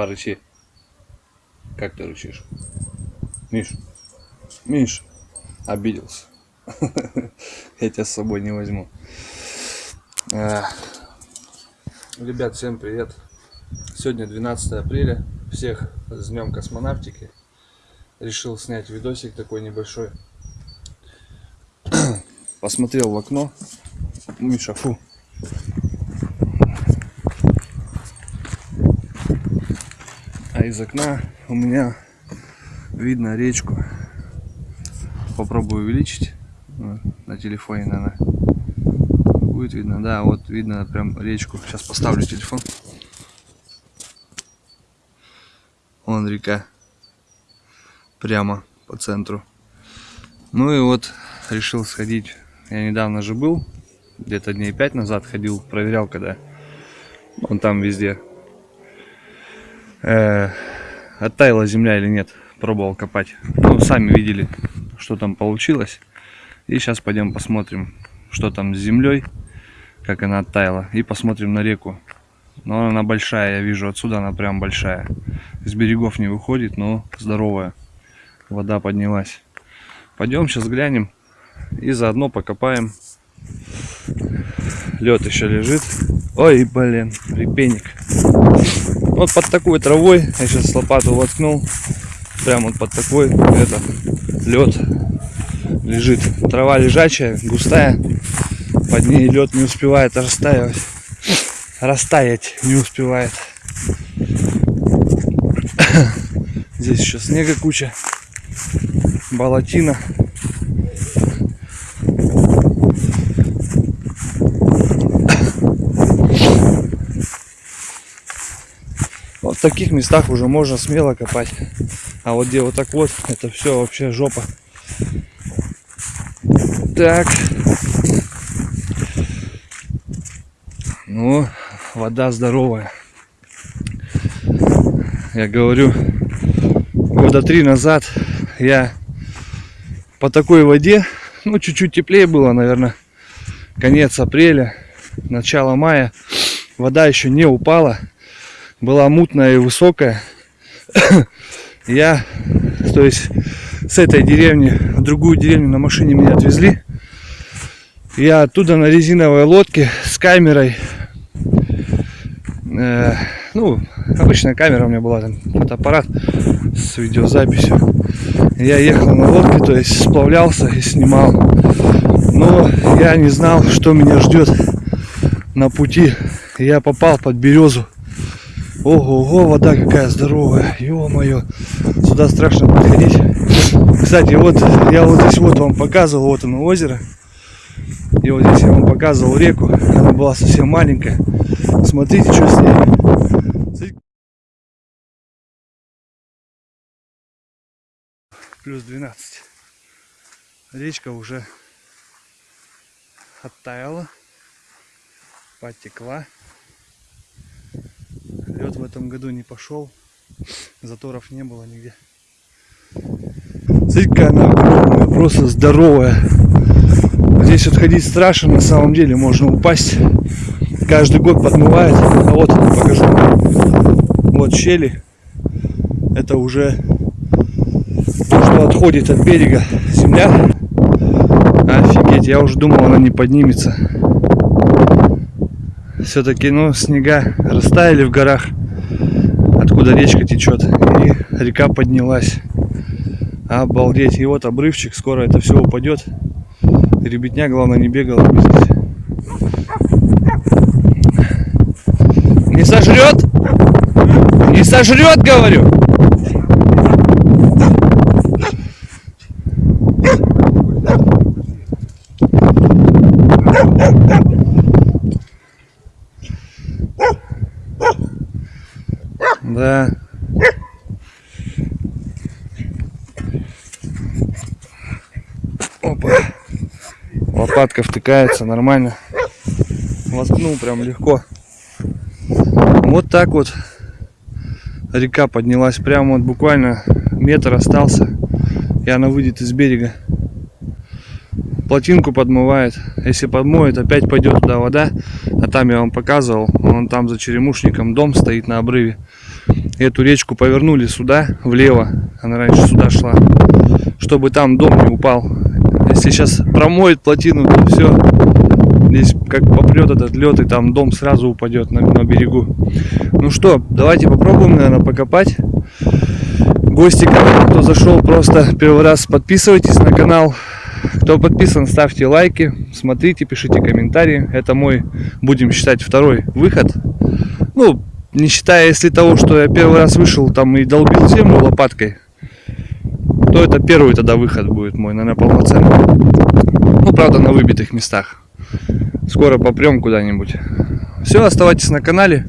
Порычи. Как ты рычишь? Миш, Миш, обиделся. Я тебя с собой не возьму. Ребят, всем привет. Сегодня 12 апреля. Всех с Днем космонавтики. Решил снять видосик такой небольшой. Посмотрел в окно. Миша, фу. А из окна у меня видно речку. Попробую увеличить. На телефоне, наверное. Будет видно. Да, вот видно прям речку. Сейчас поставлю телефон. Вон река. Прямо по центру. Ну и вот решил сходить. Я недавно же был. Где-то дней пять назад ходил. Проверял, когда он там везде э, оттаяла земля или нет. Пробовал копать. Ну, сами видели, что там получилось. И сейчас пойдем посмотрим, что там с землей, как она оттаяла. И посмотрим на реку. Но она большая, я вижу отсюда, она прям большая. С берегов не выходит, но здоровая. Вода поднялась. Пойдем сейчас глянем и заодно покопаем. Лед еще лежит. Ой, блин, репейник. Вот под такой травой, я сейчас лопату воткнул, прямо вот под такой, это, лед лежит. Трава лежачая, густая, под ней лед не успевает растаивать, растаять не успевает. Здесь еще снега куча, болотина. В таких местах уже можно смело копать. А вот где вот так вот, это все вообще жопа. Так. Ну, вода здоровая. Я говорю, года три назад я по такой воде, ну, чуть-чуть теплее было, наверное, конец апреля, начало мая, вода еще не упала была мутная и высокая. Я, то есть, с этой деревни в другую деревню на машине меня отвезли. Я оттуда на резиновой лодке с камерой. Э, ну, обычная камера у меня была, там фотоаппарат с видеозаписью. Я ехал на лодке, то есть сплавлялся и снимал. Но я не знал, что меня ждет на пути. Я попал под березу. Ого, ого, вода какая здоровая. Ё-моё. Сюда страшно подходить. Кстати, вот я вот здесь вот вам показывал, вот оно озеро. И вот здесь я вам показывал реку. Она была совсем маленькая. Смотрите, что с ней. Плюс 12. Речка уже оттаяла, потекла лед в этом году не пошел. Заторов не было нигде. Смотрите, она огромная, просто здоровая. Здесь вот ходить страшно, на самом деле можно упасть. Каждый год подмывает. А вот покажу. Вот щели. Это уже то, что отходит от берега земля. Офигеть, я уже думал, она не поднимется все-таки, ну, снега растаяли в горах, откуда речка течет, и река поднялась. Обалдеть. И вот обрывчик, скоро это все упадет. Ребятня, главное, не бегала. Не сожрет? Не сожрет, говорю. Да. Опа. Лопатка втыкается нормально. Воткнул прям легко. Вот так вот река поднялась. Прямо вот буквально метр остался. И она выйдет из берега. Плотинку подмывает. Если подмоет, опять пойдет туда вода. А там я вам показывал. Вон там за черемушником дом стоит на обрыве. Эту речку повернули сюда, влево. Она раньше сюда шла. Чтобы там дом не упал. Если сейчас промоет плотину, то все. Здесь как попрет этот лед, и там дом сразу упадет на, на берегу. Ну что, давайте попробуем, наверное, покопать. Гости, кто зашел просто первый раз, подписывайтесь на канал. Кто подписан, ставьте лайки, смотрите, пишите комментарии. Это мой, будем считать, второй выход. Ну, не считая, если того, что я первый раз вышел там и долбил землю лопаткой, то это первый тогда выход будет мой, наверное, полноценный. Ну, правда, на выбитых местах. Скоро попрем куда-нибудь. Все, оставайтесь на канале,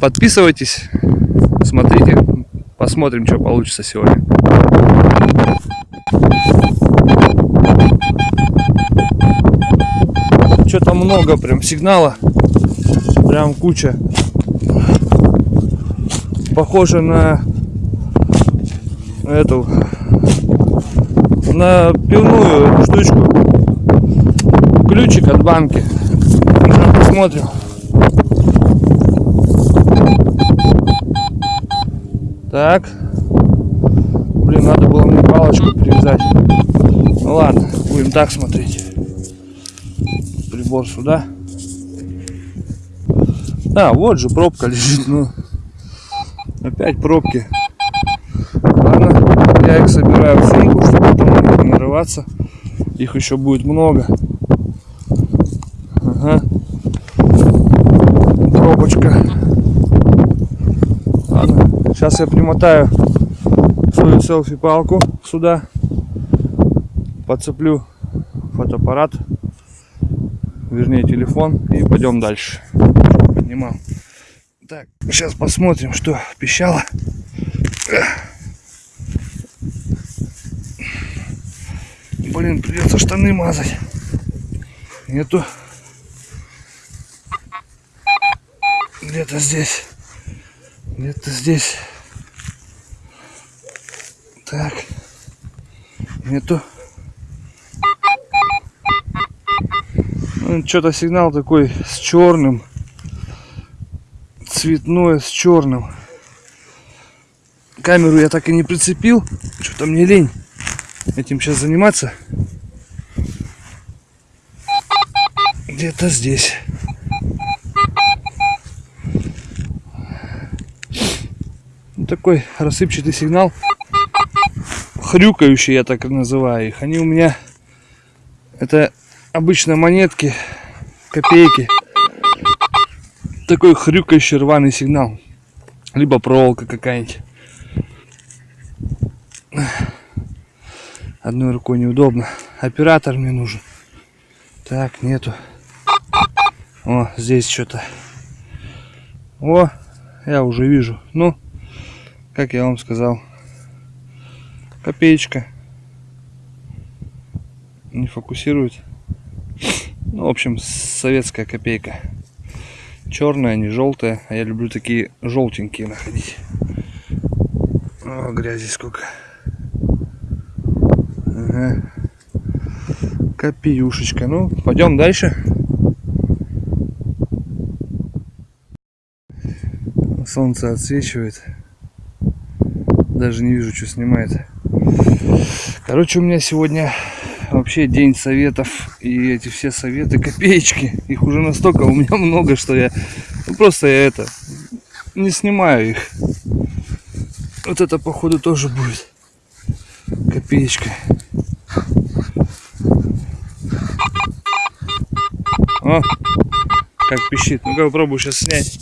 подписывайтесь, смотрите, посмотрим, что получится сегодня. Что-то много прям сигнала. Прям куча. Похоже на эту на пивную штучку. Ключик от банки. Посмотрим. Так. Блин, надо было мне палочку привязать. Ну ладно, будем так смотреть. Прибор сюда. А, вот же пробка лежит, ну. Опять пробки. Ладно, я их собираю в сумку, чтобы потом не нарываться. Их еще будет много. Ага. Пробочка. Ладно, сейчас я примотаю свою селфи-палку сюда подцеплю фотоаппарат, вернее телефон и пойдем дальше. Поднимал. Сейчас посмотрим, что пищало. Блин, придется штаны мазать. Нету. Где-то здесь. Где-то здесь. Так. Нету. что-то сигнал такой с черным цветное с черным. Камеру я так и не прицепил. Что-то мне лень этим сейчас заниматься. Где-то здесь. Такой рассыпчатый сигнал. Хрюкающий я так называю их. Они у меня это обычно монетки, копейки. Такой хрюкающий рваный сигнал. Либо проволока какая-нибудь. Одной рукой неудобно. Оператор мне нужен. Так, нету. О, здесь что-то. О, я уже вижу. Ну, как я вам сказал, копеечка. Не фокусирует. Ну, в общем, советская копейка. Черная, не желтая. А я люблю такие желтенькие находить. О, грязи сколько. Ага. Копеюшечка. Ну, пойдем дальше. Солнце отсвечивает. Даже не вижу, что снимает. Короче, у меня сегодня вообще день советов и эти все советы копеечки. Их уже настолько у меня много что я ну, просто я это не снимаю их. Вот это походу тоже будет копеечка. О как пищит. Ну-ка попробую сейчас снять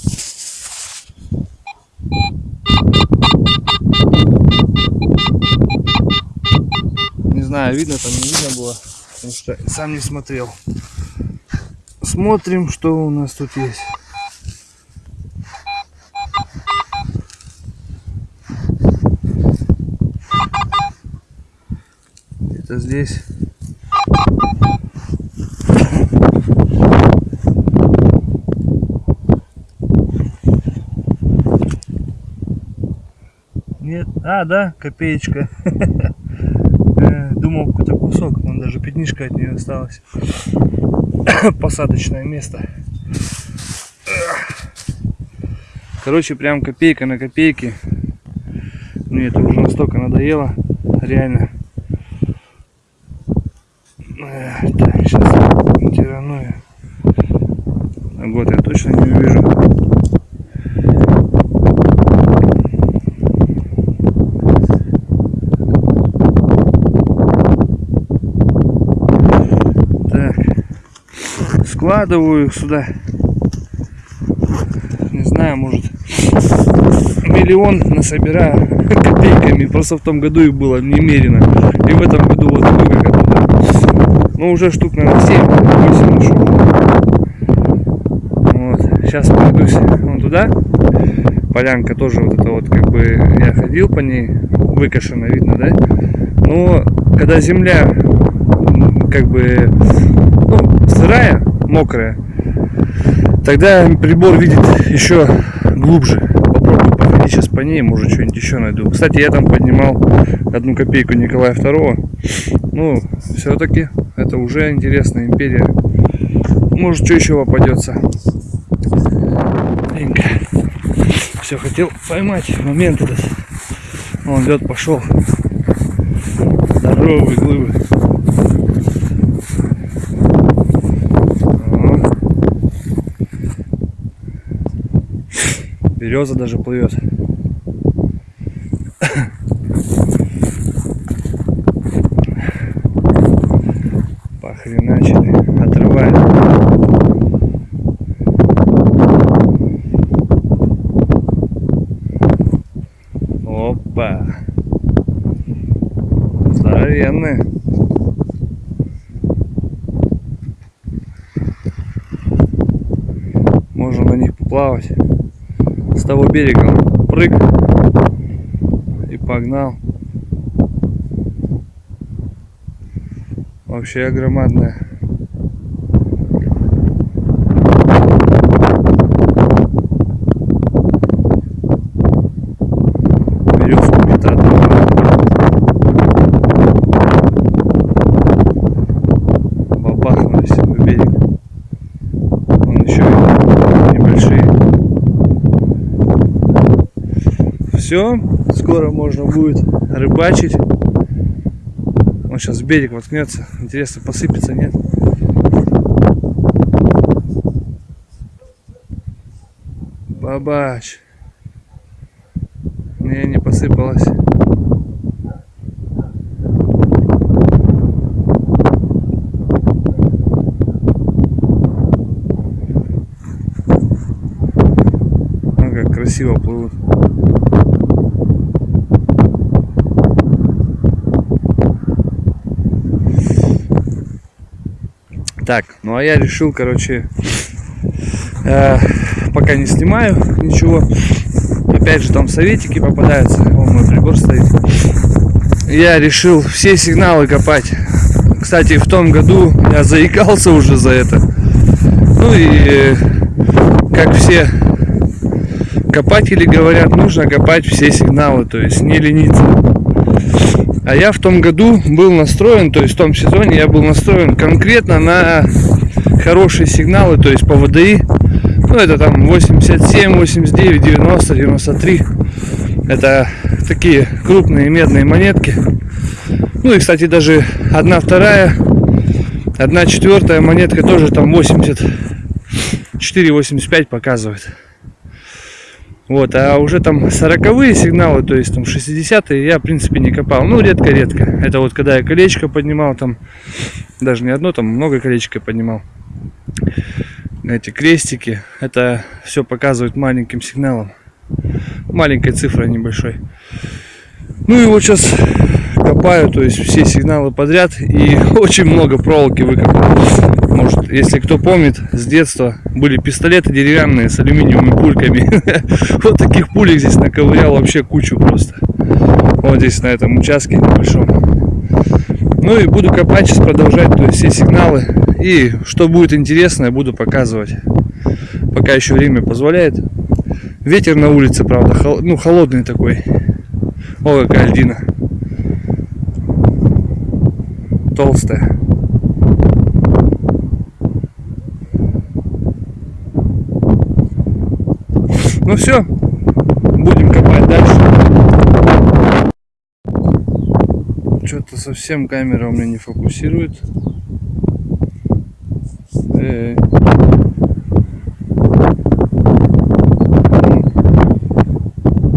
знаю, видно там, не видно было, потому что сам не смотрел. Смотрим, что у нас тут есть. Это здесь. Нет, а, да, копеечка. думал какой-то кусок, но даже пятнишка от нее осталась. Посадочное место. Короче, прям копейка на копейки. Мне это уже настолько надоело. Реально. Так, сейчас тирану я. А Год я точно не увижу. Так. Складываю их сюда. Не знаю, может миллион насобираю копейками. Просто в том году их было немерено. И в этом году вот сколько туда. Ну уже штук наверное 7-8 нашел. Вот. Сейчас пройдусь вон туда. Полянка тоже вот это вот как бы я ходил по ней. Выкошена видно, да? Но когда земля как бы ну, сырая, мокрая, тогда прибор видит еще глубже. Попробую походить сейчас по ней, может что-нибудь еще найду. Кстати, я там поднимал одну копейку Николая II. Ну, все-таки это уже интересная империя. Может, что еще попадется. Все, хотел поймать момент этот. Вон лед пошел. Здоровые глыбы. Ага. Береза даже плывет. Похреначили. Отрывает. Опа. Здоровенные. Можно на них поплавать. С того берега прыг и погнал. Вообще громадная. Березку метат. Бабахнулись в берег. Он еще и небольшие. Все, скоро можно будет рыбачить. Он сейчас в берег воткнется. Интересно, посыпется, нет? Бабач. Не, не посыпалась. Ну как красиво плывут. Так, ну а я решил, короче, э, пока не снимаю ничего. Опять же, там советики попадаются. Вон мой прибор стоит. Я решил все сигналы копать. Кстати, в том году я заикался уже за это. Ну и как все копатели говорят, нужно копать все сигналы, то есть не лениться. А я в том году был настроен, то есть в том сезоне я был настроен конкретно на хорошие сигналы, то есть по ВДИ. Ну, это там 87, 89, 90, 93. Это такие крупные медные монетки. Ну и, кстати, даже одна вторая, одна четвертая монетка тоже там 84, 85 показывает. Вот, а уже там 40 сигналы, то есть там 60-е я в принципе не копал. Ну, редко-редко. Это вот когда я колечко поднимал, там даже не одно, там много колечко поднимал. Эти крестики, это все показывает маленьким сигналом. Маленькой цифрой небольшой. Ну и вот сейчас копаю, то есть все сигналы подряд и очень много проволоки выкопал. Может, если кто помнит, с детства были пистолеты деревянные с алюминиевыми пульками. Вот таких пулек здесь наковырял вообще кучу просто. Вот здесь на этом участке небольшом. Ну и буду копать сейчас, продолжать, то есть все сигналы. И что будет интересно, я буду показывать. Пока еще время позволяет. Ветер на улице, правда, хол- ну холодный такой. О, какая льдина. Толстая. Ну все, будем копать дальше. Что-то совсем камера у меня не фокусирует. Э -э -э.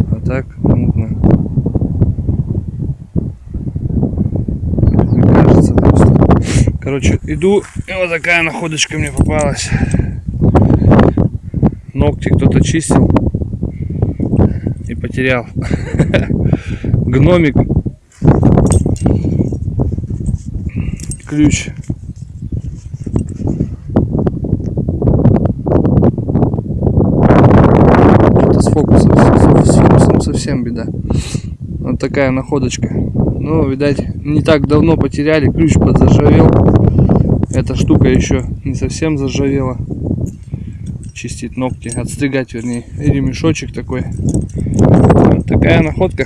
А так мутно. Мне кажется просто. Короче, иду, и вот такая находочка мне попалась ногти кто-то чистил потерял. Гномик. Ключ. Это с фокусом, с фокусом совсем беда. Вот такая находочка. Ну, видать, не так давно потеряли, ключ подзаржавел. Эта штука еще не совсем заржавела. Чистить ногти, отстригать, вернее, ремешочек такой. Такая находка.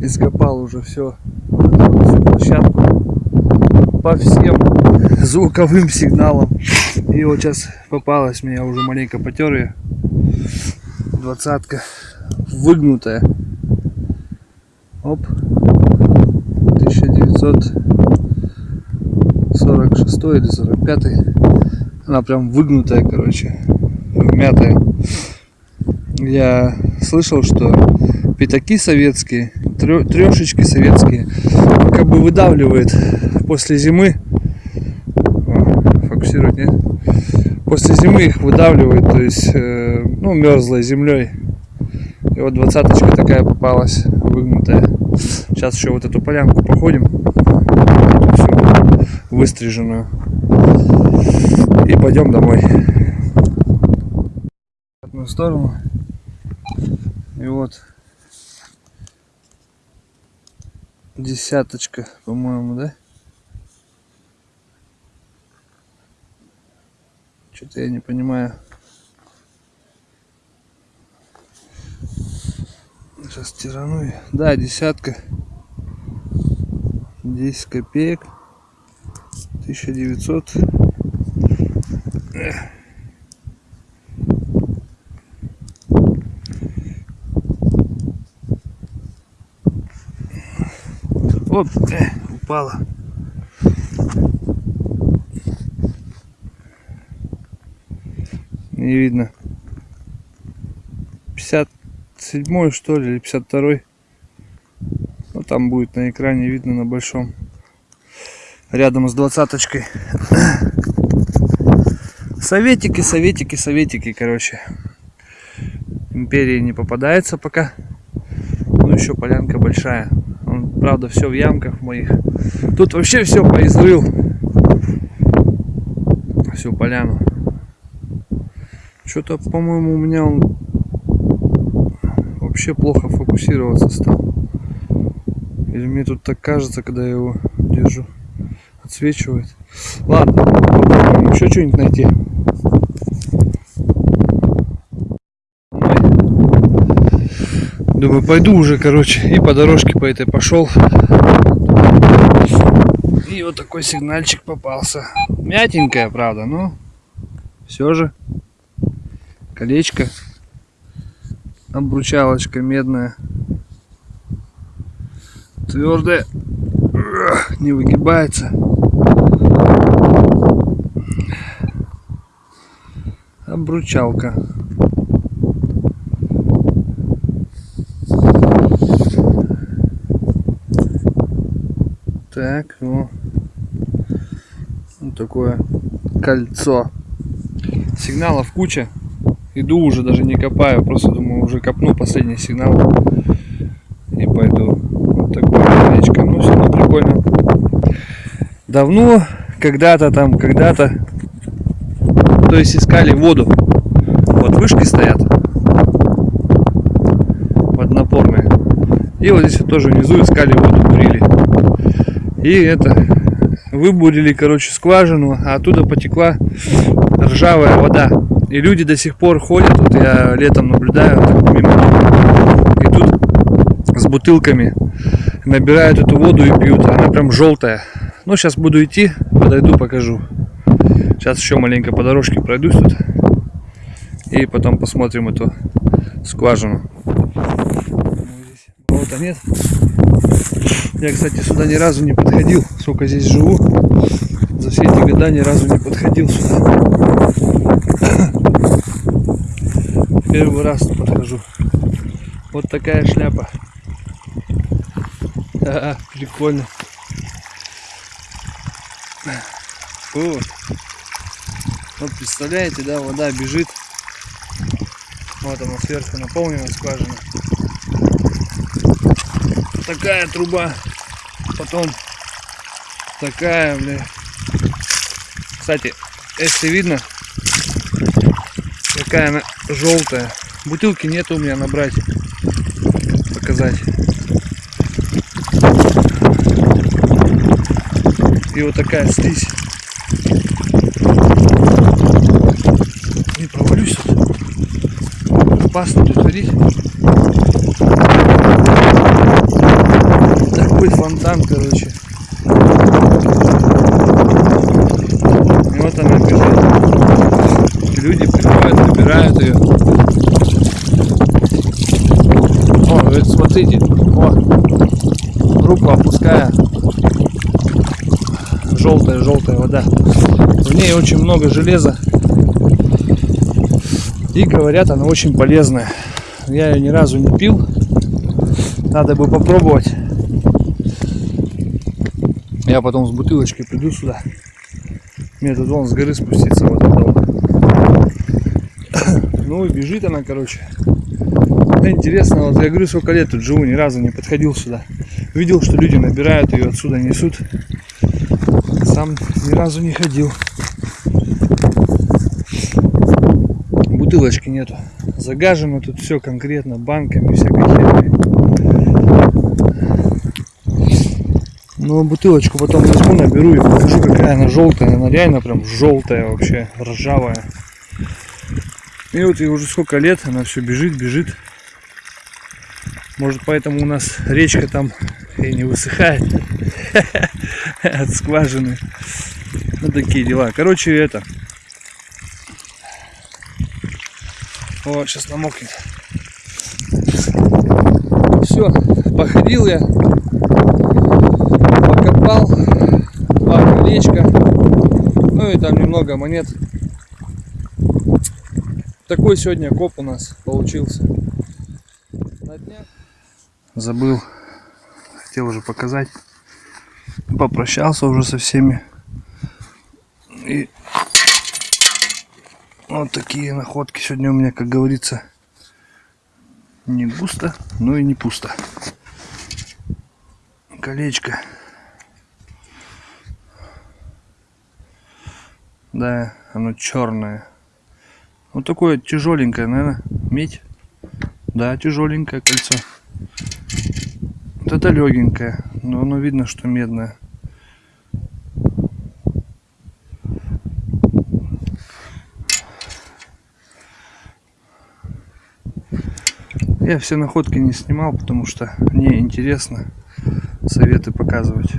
Ископал уже все, всю площадку по всем звуковым сигналам. И вот сейчас попалась мне, я уже маленько потер ее. Двадцатка выгнутая. Оп. 1946 или 45 она прям выгнутая короче вмятая я слышал что пятаки советские трешечки советские как бы выдавливает после зимы фокусировать нет после зимы их выдавливает то есть э, ну мерзлой землей и вот двадцаточка такая попалась выгнутая Сейчас еще вот эту полянку походим. Всю выстриженную. И пойдем домой. В одну сторону. И вот десяточка, по-моему, да? Что-то я не понимаю. Сейчас тирану. Да, десятка. 10 копеек. 1900. Оп, э, упала. Не видно. 50 седьмой что ли или 52 ну там будет на экране видно на большом. Рядом с двадцаточкой. Советики советики советики короче. Империи не попадается пока. Ну еще полянка большая правда все в ямках моих тут вообще все поизрыл всю поляну что-то по моему у меня он вообще плохо фокусироваться стал. Или мне тут так кажется, когда я его держу. Отсвечивает. Ладно, попробуем еще что-нибудь найти. Думаю, пойду уже, короче, и по дорожке по этой пошел. И вот такой сигнальчик попался. Мятенькая, правда, но все же колечко. Обручалочка медная. Твердая не выгибается. Обручалка так ну вот такое кольцо сигналов куча Иду уже, даже не копаю, просто думаю, уже копну последний сигнал и пойду. Вот такое колечко. Ну, все равно прикольно. Давно, когда-то там, когда-то, то есть искали воду. Вот вышки стоят, водонапорные. И вот здесь вот тоже внизу искали воду, бурили. И это, выбурили, короче, скважину, а оттуда потекла ржавая вода. И люди до сих пор ходят, вот я летом наблюдаю мимо, и тут с бутылками набирают эту воду и пьют. Она прям желтая. Ну, сейчас буду идти, подойду, покажу. Сейчас еще маленько по дорожке пройдусь тут. И потом посмотрим эту скважину. Вот света нет. Я, кстати, сюда ни разу не подходил, сколько здесь живу. За все эти года ни разу не подходил сюда. Первый раз подхожу. Вот такая шляпа. А, прикольно. Фу. Вот представляете, да, вода бежит. Вот она сверху наполнена скважина. Такая труба. Потом такая, бля. Кстати, если видно, какая она желтая. Бутылки нет у меня набрать. Показать. И вот такая слизь. Не провалюсь. Опасно тут ходить. Такой фонтан, короче. И вот она бежит. Люди приходят, набирают ее. О, вот смотрите, о, руку опуская, желтая-желтая вода. В ней очень много железа. И говорят, она очень полезная. Я ее ни разу не пил. Надо бы попробовать. Я потом с бутылочкой приду сюда. Мне тут вон с горы спуститься вот это Ну и бежит она, короче. Интересно, вот я говорю, сколько лет тут живу, ни разу не подходил сюда. Видел, что люди набирают ее отсюда, несут. Сам ни разу не ходил. Бутылочки нету. Загажено тут все конкретно банками, всякой херней. Ну, бутылочку потом возьму, наберу и покажу, какая она желтая. Она реально прям желтая вообще, ржавая. И вот и уже сколько лет она все бежит, бежит. Может поэтому у нас речка там и не высыхает от скважины. Ну такие дела. Короче, это. Вот, сейчас намокнет. Все, походил я, покопал, два колечка, ну и там немного монет. Такой сегодня коп у нас получился. На днях забыл, хотел уже показать. Попрощался уже со всеми. И вот такие находки сегодня у меня, как говорится, не густо, но и не пусто. Колечко. Да, оно черное. Вот такое тяжеленькое, наверное, медь. Да, тяжеленькое кольцо. Вот это легенькое, но оно видно, что медное. Я все находки не снимал, потому что мне интересно советы показывать.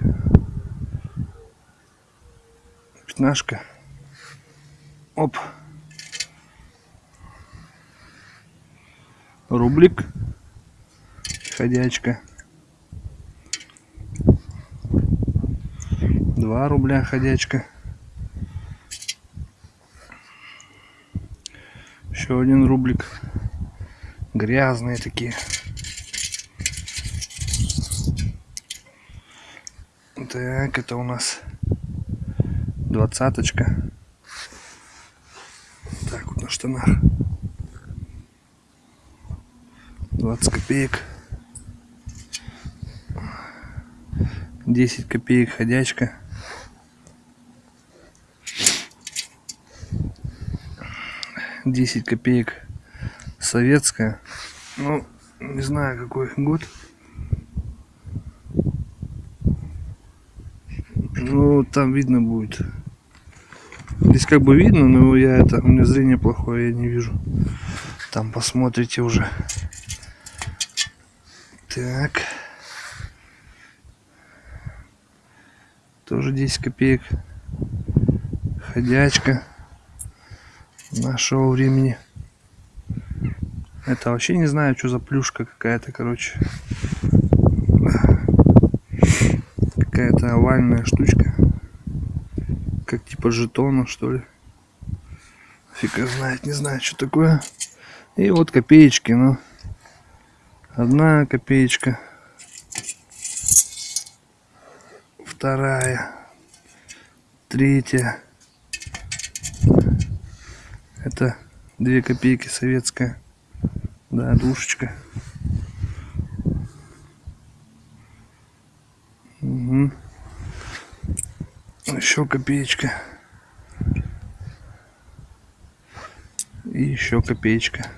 Пятнашка. Оп. Рублик. Ходячка. 2 рубля ходячка. Еще один рублик. Грязные такие. Так, это у нас двадцаточка. На штанах. 20 копеек. 10 копеек ходячка. 10 копеек советская. Ну, не знаю какой год. Ну, там видно будет. Здесь как бы видно, но я это, у меня зрение плохое, я не вижу. Там посмотрите уже. Так. Тоже 10 копеек. Ходячка нашего времени. Это вообще не знаю, что за плюшка какая-то, короче. Какая-то овальная штучка. Как типа жетона, что ли. Фиг его знает, не знаю, что такое. И вот копеечки, ну. Одна копеечка. Вторая. Третья. Это две копейки советская. Да, душечка. Угу. Еще копеечка. И еще копеечка.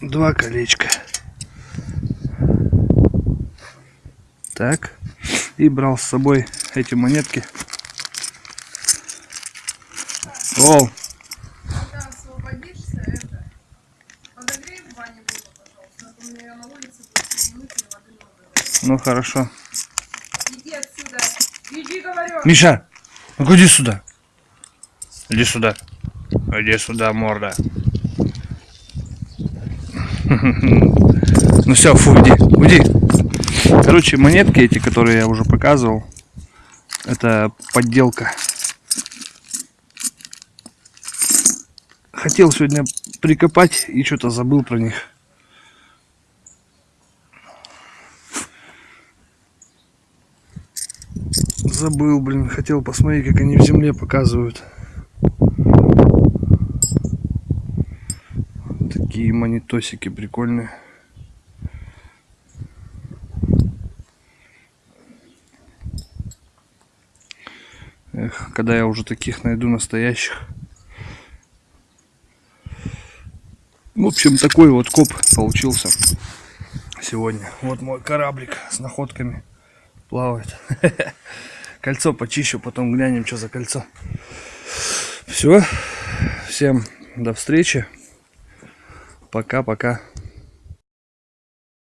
Два колечка. Так. И брал с собой эти монетки. О, Когда освободишься, это, подогрей в бане воду, пожалуйста. а то мне на улице будет минут и воды много. ну хорошо. Иди отсюда. Иди, говорю. Миша, ну иди сюда. Иди сюда. Иди сюда, морда. Ну все, фу, уйди, уйди. Короче, монетки эти, которые я уже показывал, это подделка. Хотел сегодня прикопать и что-то забыл про них. Забыл, блин, хотел посмотреть, как они в земле показывают. Такие монитосики прикольные. Эх, когда я уже таких найду настоящих. В общем, такой вот коп получился сегодня. Вот мой кораблик с находками плавает. Кольцо почищу, потом глянем, что за кольцо. Все. Всем до встречи. Пока-пока.